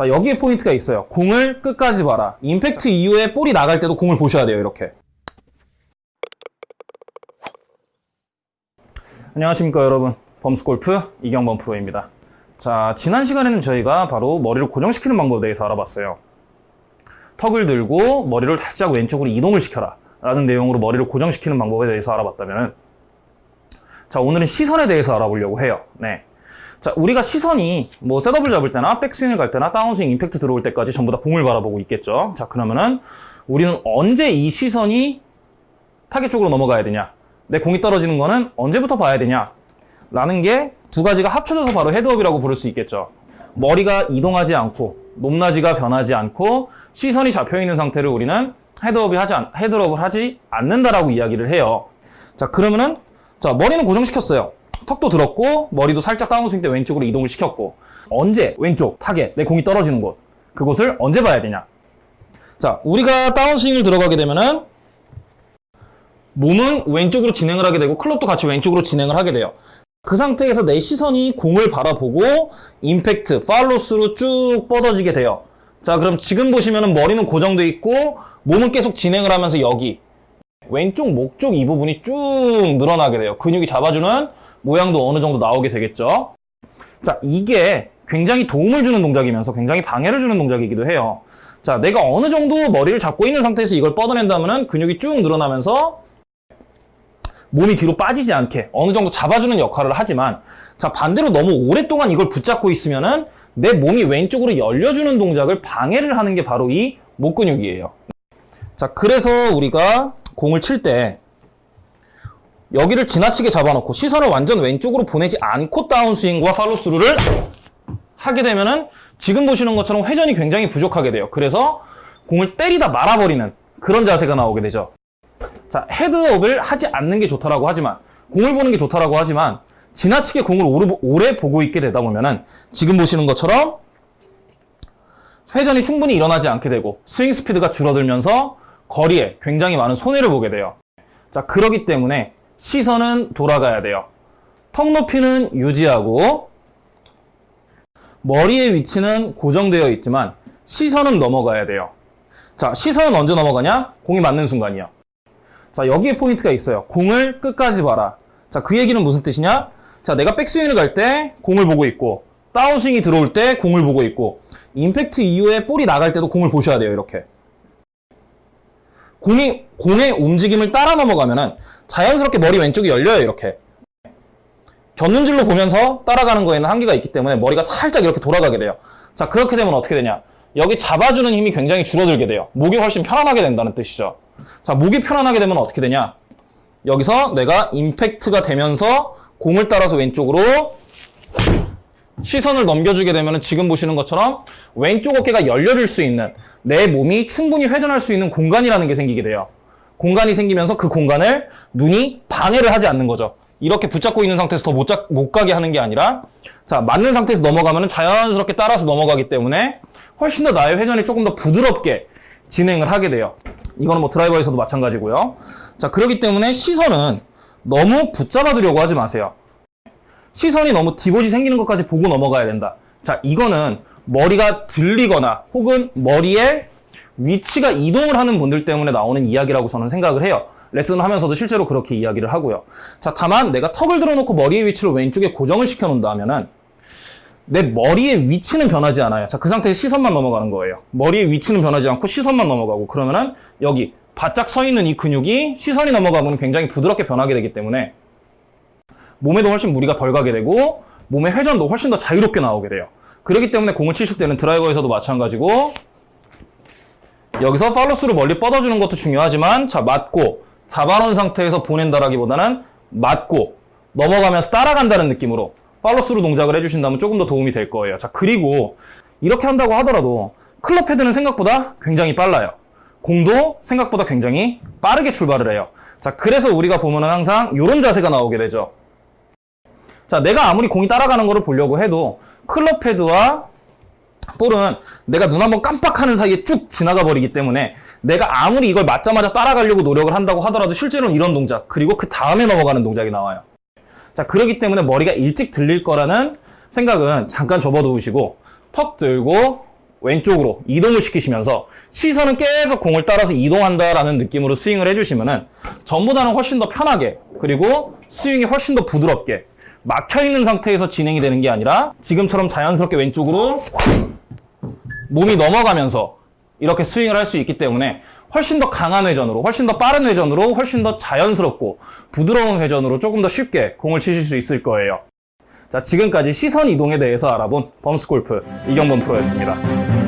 자, 여기에 포인트가 있어요. 공을 끝까지 봐라. 임팩트 이후에 볼이 나갈 때도 공을 보셔야 돼요, 이렇게. 안녕하십니까, 여러분. 범스골프 이경범 프로입니다. 자, 지난 시간에는 저희가 바로 머리를 고정시키는 방법에 대해서 알아봤어요. 턱을 들고 머리를 살짝 왼쪽으로 이동을 시켜라. 라는 내용으로 머리를 고정시키는 방법에 대해서 알아봤다면 자, 오늘은 시선에 대해서 알아보려고 해요. 네. 자, 우리가 시선이 뭐 setup을 잡을 때나 백스윙을 갈 때나 다운스윙 임팩트 들어올 때까지 전부 다 공을 바라보고 있겠죠. 자, 그러면은 우리는 언제 이 시선이 타겟 쪽으로 넘어가야 되냐? 내 공이 떨어지는 거는 언제부터 봐야 되냐? 라는 게 두 가지가 합쳐져서 바로 헤드업이라고 부를 수 있겠죠. 머리가 이동하지 않고 높낮이가 변하지 않고 시선이 잡혀 있는 상태를 우리는 헤드업이 하지 않, 헤드업을 하지 않는다라고 이야기를 해요. 자, 그러면은 자, 머리는 고정시켰어요. 턱도 들었고 머리도 살짝 다운스윙 때 왼쪽으로 이동을 시켰고 언제 왼쪽 타겟 내 공이 떨어지는 곳 그곳을 언제 봐야 되냐? 자, 우리가 다운스윙을 들어가게 되면은 몸은 왼쪽으로 진행을 하게 되고 클럽도 같이 왼쪽으로 진행을 하게 돼요. 그 상태에서 내 시선이 공을 바라보고 임팩트, 팔로스로 쭉 뻗어지게 돼요. 자, 그럼 지금 보시면은 머리는 고정돼 있고 몸은 계속 진행을 하면서 여기 왼쪽 목 쪽 이 부분이 쭉 늘어나게 돼요. 근육이 잡아주는 모양도 어느 정도 나오게 되겠죠. 자, 이게 굉장히 도움을 주는 동작이면서 굉장히 방해를 주는 동작이기도 해요. 자, 내가 어느 정도 머리를 잡고 있는 상태에서 이걸 뻗어낸다면 근육이 쭉 늘어나면서 몸이 뒤로 빠지지 않게 어느 정도 잡아주는 역할을 하지만 자 반대로 너무 오랫동안 이걸 붙잡고 있으면 은 내 몸이 왼쪽으로 열려주는 동작을 방해를 하는 게 바로 이 목 근육이에요. 자 그래서 우리가 공을 칠때 여기를 지나치게 잡아놓고 시선을 완전 왼쪽으로 보내지 않고 다운스윙과 팔로스루를 하게 되면은 지금 보시는 것처럼 회전이 굉장히 부족하게 돼요. 그래서 공을 때리다 말아버리는 그런 자세가 나오게 되죠. 자, 헤드업을 하지 않는 게 좋다라고 하지만, 공을 보는 게 좋다라고 하지만, 지나치게 공을 오래, 오래 보고 있게 되다 보면은, 지금 보시는 것처럼, 회전이 충분히 일어나지 않게 되고, 스윙 스피드가 줄어들면서, 거리에 굉장히 많은 손해를 보게 돼요. 자, 그러기 때문에, 시선은 돌아가야 돼요. 턱 높이는 유지하고, 머리의 위치는 고정되어 있지만, 시선은 넘어가야 돼요. 자, 시선은 언제 넘어가냐? 공이 맞는 순간이요. 자, 여기에 포인트가 있어요. 공을 끝까지 봐라. 자, 그 얘기는 무슨 뜻이냐? 자, 내가 백스윙을 갈 때 공을 보고 있고, 다운스윙이 들어올 때 공을 보고 있고, 임팩트 이후에 볼이 나갈 때도 공을 보셔야 돼요, 이렇게. 공이, 공의 움직임을 따라 넘어가면은 자연스럽게 머리 왼쪽이 열려요, 이렇게. 곁눈질로 보면서 따라가는 거에는 한계가 있기 때문에 머리가 살짝 이렇게 돌아가게 돼요. 자, 그렇게 되면 어떻게 되냐? 여기 잡아주는 힘이 굉장히 줄어들게 돼요. 목이 훨씬 편안하게 된다는 뜻이죠. 자, 목이 편안하게 되면 어떻게 되냐? 여기서 내가 임팩트가 되면서 공을 따라서 왼쪽으로 시선을 넘겨주게 되면 지금 보시는 것처럼 왼쪽 어깨가 열려줄 수 있는 내 몸이 충분히 회전할 수 있는 공간이라는 게 생기게 돼요. 공간이 생기면서 그 공간을 눈이 방해를 하지 않는 거죠. 이렇게 붙잡고 있는 상태에서 더 못 못 가게 하는 게 아니라 자 맞는 상태에서 넘어가면 자연스럽게 따라서 넘어가기 때문에 훨씬 더 나의 회전이 조금 더 부드럽게 진행을 하게 돼요. 이거는 뭐 드라이버에서도 마찬가지고요. 자, 그렇기 때문에 시선은 너무 붙잡아 두려고 하지 마세요. 시선이 너무 디봇이 생기는 것까지 보고 넘어가야 된다. 자, 이거는 머리가 들리거나 혹은 머리에 위치가 이동을 하는 분들 때문에 나오는 이야기라고 저는 생각을 해요. 레슨 하면서도 실제로 그렇게 이야기를 하고요. 자, 다만 내가 턱을 들어놓고 머리의 위치를 왼쪽에 고정을 시켜 놓는다 하면은 내 머리의 위치는 변하지 않아요. 자, 그 상태에 시선만 넘어가는 거예요. 머리의 위치는 변하지 않고 시선만 넘어가고 그러면은 여기 바짝 서 있는 이 근육이 시선이 넘어가면 굉장히 부드럽게 변하게 되기 때문에 몸에도 훨씬 무리가 덜 가게 되고 몸의 회전도 훨씬 더 자유롭게 나오게 돼요. 그렇기 때문에 공을 치실 때는 드라이버에서도 마찬가지고 여기서 팔로스로 멀리 뻗어주는 것도 중요하지만 자 맞고 잡아놓은 상태에서 보낸다라기보다는 맞고 넘어가면서 따라간다는 느낌으로 팔로스루 동작을 해주신다면 조금 더 도움이 될 거예요. 자, 그리고 이렇게 한다고 하더라도 클럽 헤드는 생각보다 굉장히 빨라요. 공도 생각보다 굉장히 빠르게 출발을 해요. 자, 그래서 우리가 보면은 항상 이런 자세가 나오게 되죠. 자, 내가 아무리 공이 따라가는 거를 보려고 해도 클럽 헤드와 볼은 내가 눈 한번 깜빡하는 사이에 쭉 지나가 버리기 때문에 내가 아무리 이걸 맞자마자 따라가려고 노력을 한다고 하더라도 실제로는 이런 동작 그리고 그 다음에 넘어가는 동작이 나와요. 자, 그러기 때문에 머리가 일찍 들릴 거라는 생각은 잠깐 접어두시고 턱 들고 왼쪽으로 이동을 시키시면서 시선은 계속 공을 따라서 이동한다라는 느낌으로 스윙을 해주시면 은 전보다는 훨씬 더 편하게 그리고 스윙이 훨씬 더 부드럽게 막혀 있는 상태에서 진행이 되는 게 아니라 지금처럼 자연스럽게 왼쪽으로 몸이 넘어가면서 이렇게 스윙을 할 수 있기 때문에 훨씬 더 강한 회전으로, 훨씬 더 빠른 회전으로, 훨씬 더 자연스럽고 부드러운 회전으로 조금 더 쉽게 공을 치실 수 있을 거예요. 자, 지금까지 시선 이동에 대해서 알아본 범스골프 이경범 프로였습니다.